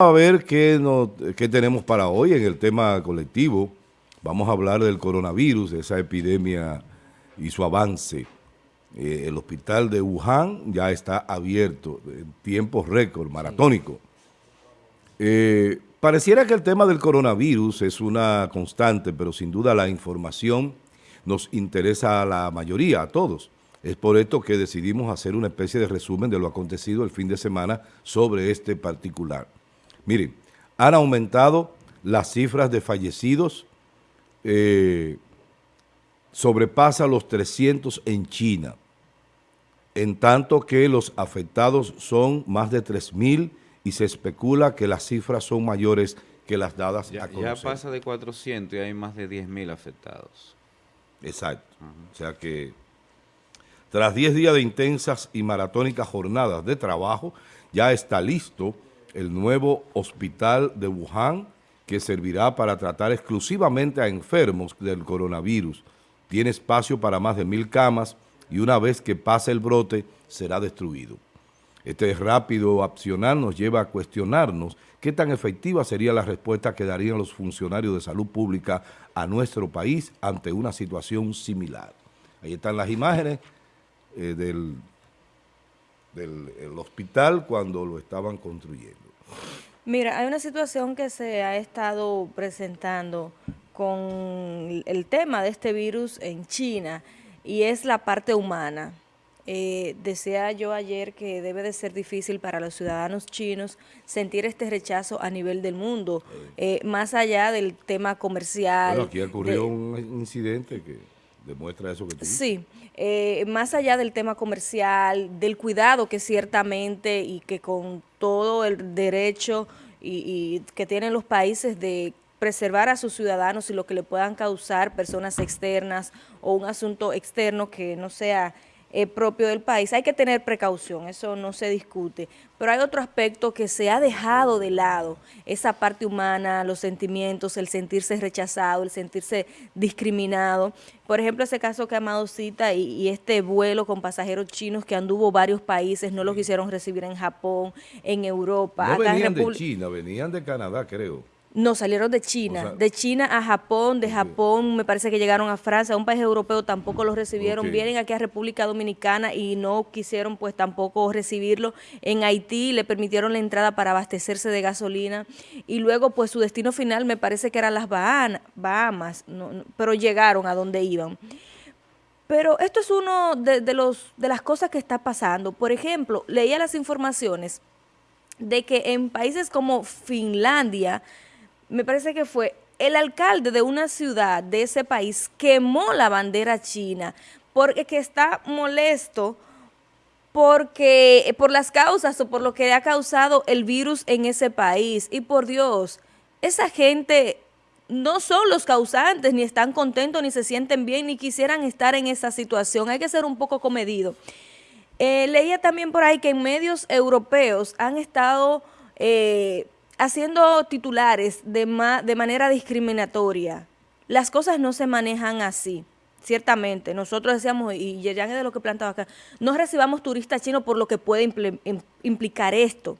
a ver qué, qué tenemos para hoy en el tema colectivo. Vamos a hablar del coronavirus, de esa epidemia y su avance. Eh, el hospital de Wuhan ya está abierto en tiempo récord, maratónico. Eh, pareciera que el tema del coronavirus es una constante, pero sin duda la información nos interesa a la mayoría, a todos. Es por esto que decidimos hacer una especie de resumen de lo acontecido el fin de semana sobre este particular. Miren, han aumentado las cifras de fallecidos, eh, sobrepasa los 300 en China, en tanto que los afectados son más de 3.000 y se especula que las cifras son mayores que las dadas ya, a conocer. Ya pasa de 400 y hay más de 10.000 afectados. Exacto. O sea que tras 10 días de intensas y maratónicas jornadas de trabajo, ya está listo el nuevo hospital de Wuhan que servirá para tratar exclusivamente a enfermos del coronavirus. Tiene espacio para más de mil camas y una vez que pase el brote será destruido. Este rápido accionar nos lleva a cuestionarnos qué tan efectiva sería la respuesta que darían los funcionarios de salud pública a nuestro país ante una situación similar. Ahí están las imágenes eh, del, del hospital cuando lo estaban construyendo. Mira, hay una situación que se ha estado presentando con el tema de este virus en China y es la parte humana. Eh, decía yo ayer que debe de ser difícil para los ciudadanos chinos sentir este rechazo a nivel del mundo, eh, más allá del tema comercial. Bueno, aquí ocurrió un incidente que demuestra eso que Sí, eh, más allá del tema comercial, del cuidado que ciertamente y que con todo el derecho y, que tienen los países de preservar a sus ciudadanos y lo que le puedan causar personas externas o un asunto externo que no sea eh, propio del país. Hay que tener precaución, eso no se discute. Pero hay otro aspecto que se ha dejado de lado, esa parte humana, los sentimientos, el sentirse rechazado, el sentirse discriminado. Por ejemplo, ese caso que Amado cita y, y este vuelo con pasajeros chinos que anduvo varios países, no lo quisieron recibir en Japón, en Europa. No venían de China, venían de Canadá, creo. No, salieron de China, de China a Japón, de Japón me parece que llegaron a Francia, a un país europeo tampoco los recibieron, vienen aquí a República Dominicana y no quisieron pues tampoco recibirlo. En Haití le permitieron la entrada para abastecerse de gasolina y luego pues su destino final me parece que eran las Bahamas, pero llegaron a donde iban. Pero esto es uno de, de, los, de las cosas que está pasando. Por ejemplo, leía las informaciones de que en países como Finlandia, me parece que fue el alcalde de una ciudad de ese país quemó la bandera china porque que está molesto porque por las causas o por lo que ha causado el virus en ese país. Y por Dios, esa gente no son los causantes, ni están contentos, ni se sienten bien, ni quisieran estar en esa situación. Hay que ser un poco comedido. Eh, leía también por ahí que en medios europeos han estado... Eh, haciendo titulares de, de manera discriminatoria. Las cosas no se manejan así. Ciertamente, nosotros decíamos, y Yeyan es de lo que plantaba acá, no recibamos turistas chinos por lo que puede implicar esto.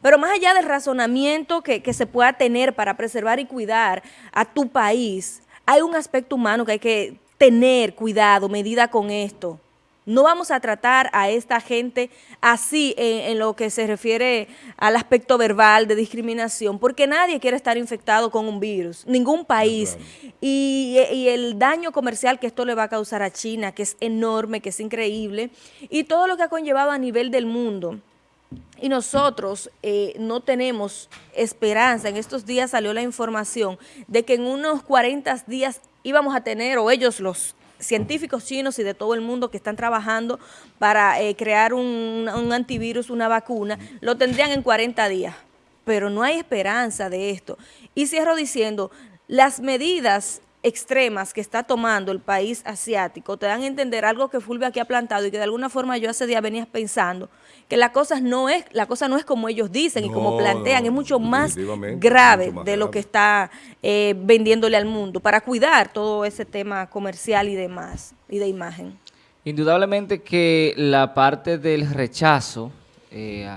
Pero más allá del razonamiento que, se pueda tener para preservar y cuidar a tu país, hay un aspecto humano que hay que tener cuidado, medida con esto. No vamos a tratar a esta gente así en, lo que se refiere al aspecto verbal de discriminación, porque nadie quiere estar infectado con un virus, ningún país. Y, y, el daño comercial que esto le va a causar a China, que es enorme, que es increíble, y todo lo que ha conllevado a nivel del mundo. Y nosotros eh, no tenemos esperanza. En estos días salió la información de que en unos 40 días íbamos a tener, o ellos los científicos chinos y de todo el mundo que están trabajando para eh, crear un, un, antivirus, una vacuna, lo tendrían en 40 días. Pero no hay esperanza de esto. Y cierro diciendo, las medidas extremas que está tomando el país asiático te dan a entender algo que Fulvio aquí ha plantado y que de alguna forma yo hace días venía pensando, que la cosa no es, la cosa no es como ellos dicen y como plantean, es mucho más grave de lo que está eh, vendiéndole al mundo para cuidar todo ese tema comercial y demás, y de imagen. Indudablemente que la parte del rechazo eh,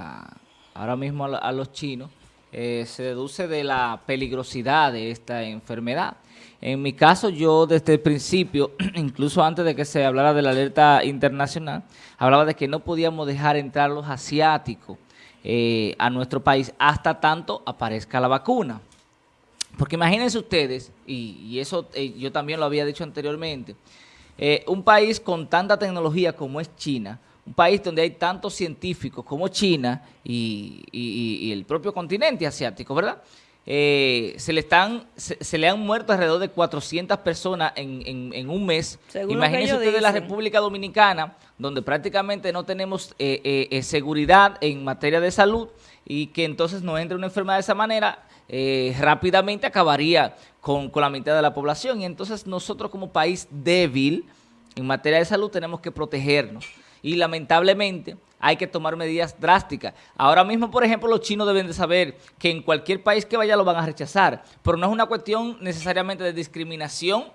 ahora mismo a los chinos eh, se deduce de la peligrosidad de esta enfermedad. En mi caso, yo desde el principio, incluso antes de que se hablara de la alerta internacional, hablaba de que no podíamos dejar entrar los asiáticos eh, a nuestro país hasta tanto aparezca la vacuna. Porque imagínense ustedes, y, eso eh, yo también lo había dicho anteriormente, eh, un país con tanta tecnología como es China, un país donde hay tantos científicos como China y, el propio continente asiático, ¿verdad?, eh, se le están se, le han muerto alrededor de 400 personas en, un mes. Imagínense ustedes la República Dominicana, donde prácticamente no tenemos seguridad en materia de salud y que entonces no entre una enfermedad de esa manera, eh, rápidamente acabaría con, la mitad de la población. Y entonces nosotros como país débil en materia de salud tenemos que protegernos. Y lamentablemente hay que tomar medidas drásticas. Ahora mismo, por ejemplo, los chinos deben de saber que en cualquier país que vaya lo van a rechazar. Pero no es una cuestión necesariamente de discriminación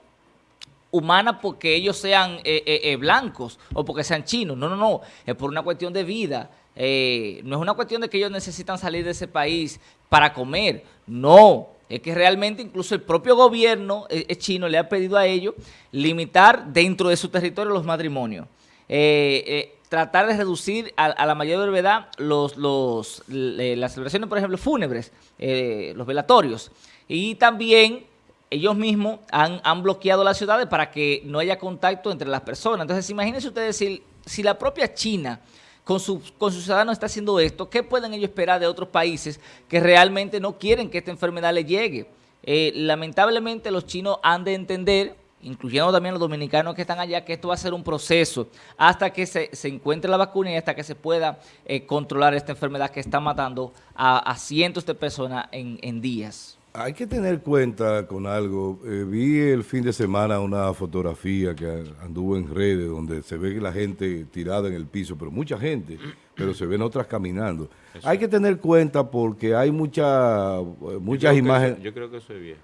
humana porque ellos sean eh, eh, blancos o porque sean chinos. No, no, no. Es por una cuestión de vida, eh, no es una cuestión de que ellos necesitan salir de ese país para comer, no, es que realmente incluso el propio gobierno eh, chino le ha pedido a ellos limitar dentro de su territorio los matrimonios. Eh, tratar de reducir a, la mayor brevedad los, los, las celebraciones, por ejemplo, fúnebres, los velatorios. Y también ellos mismos han, han, bloqueado las ciudades para que no haya contacto entre las personas. Entonces, imagínense ustedes si, si la propia China con, sus ciudadanos está haciendo esto, ¿qué pueden ellos esperar de otros países que realmente no quieren que esta enfermedad les llegue? Eh, lamentablemente los chinos han de entender, incluyendo también los dominicanos que están allá, que esto va a ser un proceso hasta que se, encuentre la vacuna y hasta que se pueda eh, controlar esta enfermedad que está matando a, cientos de personas en días. Hay que tener cuenta con algo. Eh, vi el fin de semana una fotografía que anduvo en redes donde se ve que la gente tirada en el piso, pero mucha gente, pero se ven otras caminando. Hay que tener cuenta porque hay mucha, muchas imágenes. yo creo que eso es viejo.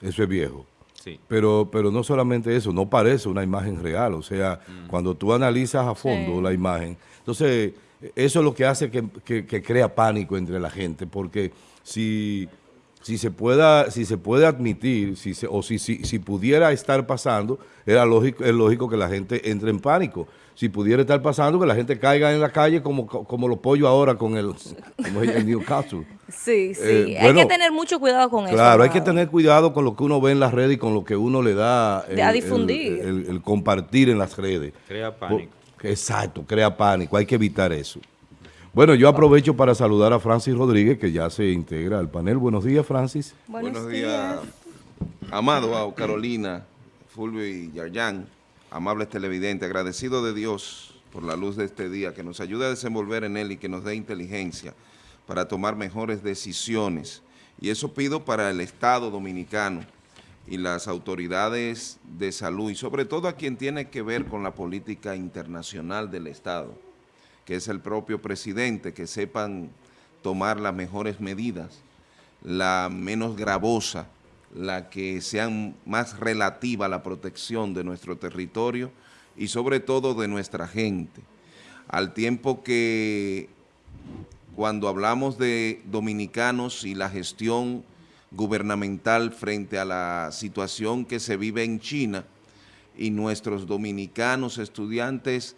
Eso es viejo. Sí. Pero, pero no solamente eso, no parece una imagen real. O sea, mm. cuando tú analizas a fondo la imagen, entonces eso es lo que hace que, que crea pánico entre la gente, porque si si se pueda, si se puede admitir, si o si, si, pudiera estar pasando, era lógico, es lógico que la gente entre en pánico. Si pudiera estar pasando, que la gente caiga en la calle como, como los pollos ahora con el, como el Newcastle. Sí, sí. Eh, hay que tener mucho cuidado con eso. Claro, hay que tener cuidado con lo que uno ve en las redes y con lo que uno le da a difundir. El, compartir en las redes. Crea pánico. Exacto, crea pánico. Hay que evitar eso. Bueno, yo aprovecho para saludar a Francis Rodríguez, que ya se integra al panel. Buenos días, Francis. Buenos, días. Amado, Carolina, Fulvio y Yarjan, amables televidentes, agradecido de Dios por la luz de este día, que nos ayude a desenvolver en él y que nos dé inteligencia para tomar mejores decisiones. Y eso pido para el Estado Dominicano y las autoridades de salud, y sobre todo a quien tiene que ver con la política internacional del Estado que es el propio presidente, que sepan tomar las mejores medidas, la menos gravosa, la que sean más relativa a la protección de nuestro territorio y sobre todo de nuestra gente. Al tiempo que cuando hablamos de dominicanos y la gestión gubernamental frente a la situación que se vive en China y nuestros dominicanos estudiantes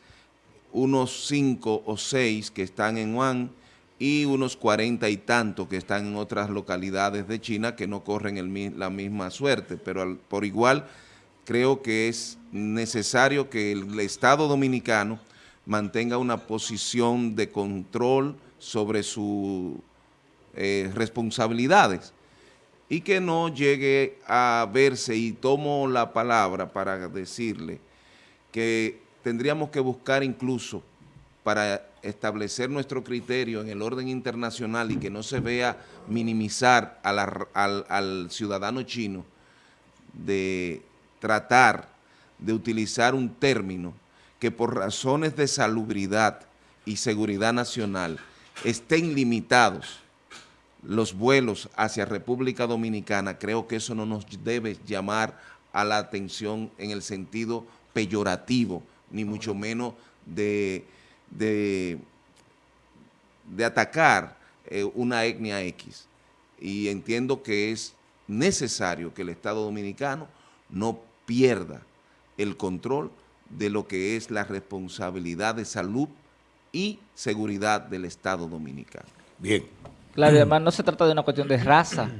unos cinco o seis que están en Wuhan y unos cuarenta y tantos que están en otras localidades de China que no corren la misma suerte, pero por igual creo que es necesario que el Estado Dominicano mantenga una posición de control sobre sus eh, responsabilidades y que no llegue a verse, y tomo la palabra para decirle que tendríamos que buscar incluso para establecer nuestro criterio en el orden internacional y que no se vea minimizar al, ciudadano chino de tratar de utilizar un término que por razones de salubridad y seguridad nacional estén limitados los vuelos hacia República Dominicana, creo que eso no nos debe llamar a la atención en el sentido peyorativo, ni mucho menos de, de, atacar eh, una etnia X. Y entiendo que es necesario que el Estado Dominicano no pierda el control de lo que es la responsabilidad de salud y seguridad del Estado Dominicano. Bien. Claro, y además no se trata de una cuestión de raza,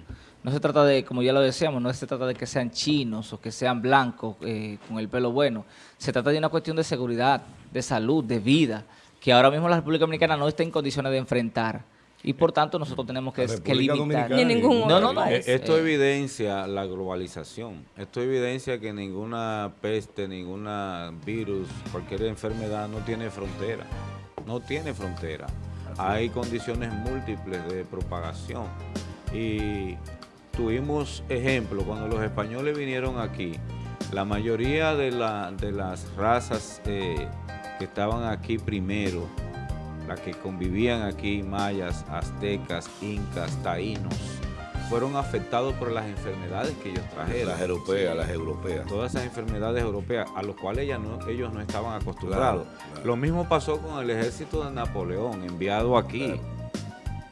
no se trata de, como ya lo decíamos, no se trata de que sean chinos o que sean blancos eh, con el pelo bueno, se trata de una cuestión de seguridad, de salud, de vida, que ahora mismo la República Dominicana no está en condiciones de enfrentar y por tanto nosotros tenemos que, que limitar. Ni ningún no, no, no. Esto evidencia la globalización. Esto evidencia que ninguna peste, ninguna virus, cualquier enfermedad no tiene frontera. No tiene frontera. Hay condiciones múltiples de propagación. Y tuvimos ejemplo cuando los españoles vinieron aquí. La mayoría de, la, de las razas eh, que estaban aquí primero las que convivían aquí, mayas, aztecas, incas, taínos, fueron afectados por las enfermedades que ellos trajeron. Las europeas, las europeas. Todas esas enfermedades europeas a las cuales ellos no estaban acostumbrados. Lo mismo pasó con el ejército de Napoleón, enviado aquí.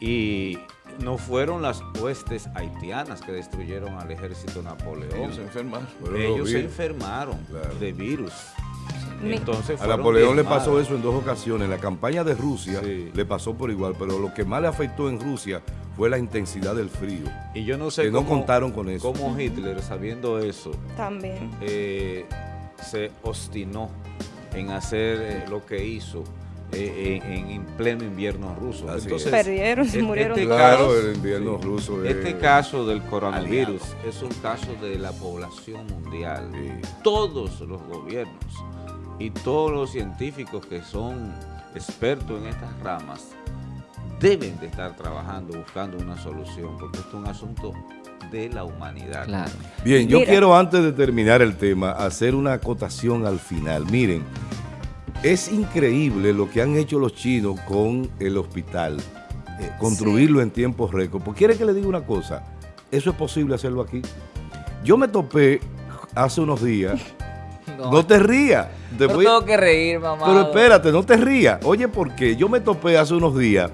Y no fueron las huestes haitianas que destruyeron al ejército de Napoleón. Ellos se enfermaron. Ellos se enfermaron de virus. Entonces a Napoleón le pasó eso en dos ocasiones. En la campaña de Rusia le pasó por igual, pero lo que más le afectó en Rusia fue la intensidad del frío. Y yo no sé que no contaron con eso. Cómo Hitler, sabiendo eso, también eh, se obstinó en hacer eh, lo que hizo. Eh, en, pleno invierno ruso. Entonces, Perdieron, se murieron. Este claro, el invierno ruso. Este caso del coronavirus es un caso de la población mundial. Todos los gobiernos y todos los científicos que son expertos en estas ramas deben de estar trabajando, buscando una solución, porque esto es un asunto de la humanidad. Bien, yo quiero antes de terminar el tema hacer una acotación al final. Miren, es increíble lo que han hecho los chinos con el hospital, eh, construirlo en tiempos récord. ¿Por quiere que le diga una cosa? Eso es posible hacerlo aquí. Yo me topé hace unos días No, te rías. Te tengo que reír, mamá. Pero espérate, no te rías. Oye, porque yo me topé hace unos días,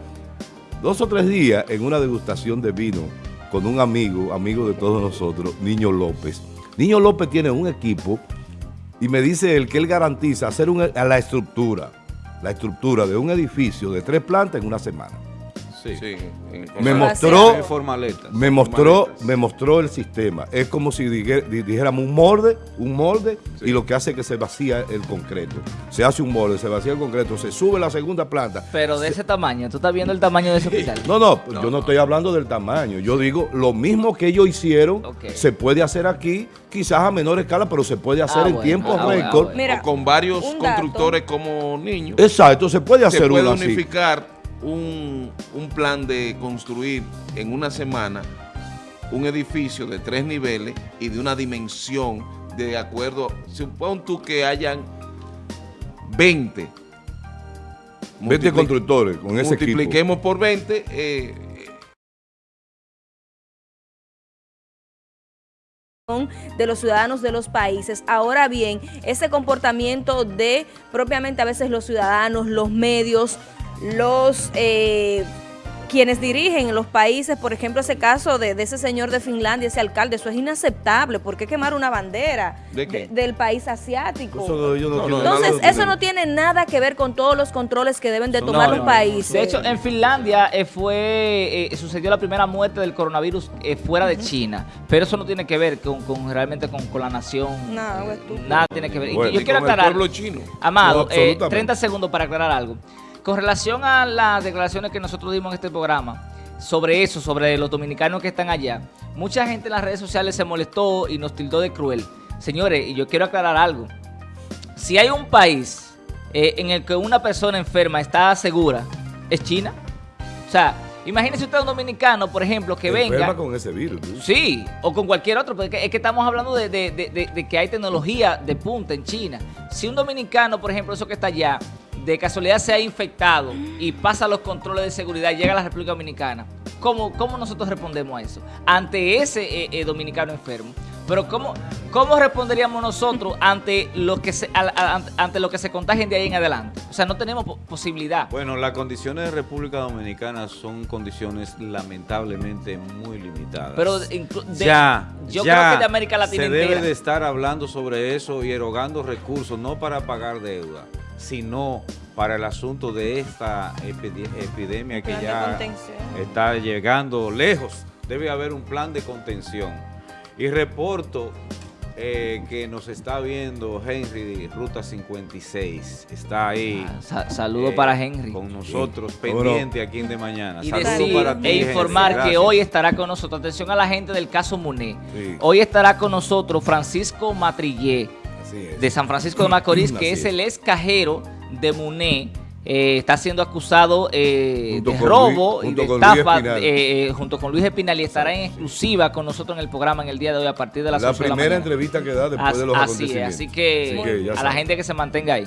dos o tres días, en una degustación de vino con un amigo, amigo de todos nosotros, Niño López. Niño López tiene un equipo y me dice él que él garantiza hacer a la estructura, la estructura de un edificio de tres plantas en una semana. Sí. me mostró, me mostró, me mostró el sistema. Es como si dijéramos un molde, un molde, y lo que hace es que se vacía el concreto. Se hace un molde, se vacía el concreto, se sube la segunda planta. Pero de ese tamaño, ¿tú estás viendo el tamaño de ese hospital? No, no, yo no, estoy hablando del tamaño. Yo digo, lo mismo que ellos hicieron, se puede hacer aquí, quizás a menor escala, pero se puede hacer ah, en tiempo ah, récord. o con varios constructores como niños. Exacto, se puede hacer se puede unificar un, plan de construir en una semana un edificio de tres niveles y de una dimensión de acuerdo, supón tú que hayan 20. 20 constructores con ese Multipliquemos por 20. Eh, de los ciudadanos de los países. Ahora bien, ese comportamiento de propiamente a veces los ciudadanos, los medios, los eh, quienes dirigen los países, por ejemplo, ese caso de, ese señor de Finlandia, ese alcalde, eso es inaceptable. ¿Por qué quemar una bandera del país asiático? Entonces, eso no tiene nada que ver con todos los controles que deben de tomar los países. De hecho, en Finlandia eh, fue eh, sucedió la primera muerte del coronavirus fuera de China, pero eso no tiene que ver con, realmente con, la nación. nada tiene que ver. y yo quiero aclarar, Amado, 30 segundos para aclarar algo. Con relación a las declaraciones que nosotros dimos en este programa, sobre eso, sobre los dominicanos que están allá, mucha gente en las redes sociales se molestó y nos tildó de cruel. Señores, y yo quiero aclarar algo. Si hay un país eh, en el que una persona enferma está segura, es China. O sea, imagínese usted un dominicano, por ejemplo, que venga... Enferma con ese virus. Sí, o con cualquier otro, porque es que estamos hablando de, de que hay tecnología de punta en China. Si un dominicano, por ejemplo, eso que está allá, de casualidad se ha infectado y pasa los controles de seguridad, llega a la República Dominicana, ¿cómo, cómo nosotros respondemos a eso? Ante ese eh, eh, dominicano enfermo. Pero ¿cómo, cómo responderíamos nosotros ante lo que se ante lo que se contagien de ahí en adelante? O sea, no tenemos posibilidad. Bueno, las condiciones de República Dominicana son condiciones lamentablemente muy limitadas. Pero ya, yo creo que de América Latina se debe de estar hablando sobre eso y erogando recursos, no para pagar deuda, sino para el asunto de esta epidemia que ya está llegando lejos. Debe haber un plan de contención. Y reporto eh, que nos está viendo Henry Ruta 56. Está ahí. Ah, saludo para eh, Henry. Con nosotros, pendiente aquí en De Mañana. Y e informar que hoy estará con nosotros, atención a la gente del caso Muné. Hoy estará con nosotros Francisco Matrillé, de San Francisco de Macorís, que es, el ex cajero de Muné. Eh, está siendo acusado eh, de robo y de estafa eh, junto con Luis Espinal y estará en exclusiva con nosotros en el programa en el día de hoy a partir de las la primera entrevista que da después de los así así que, a la gente que se mantenga ahí.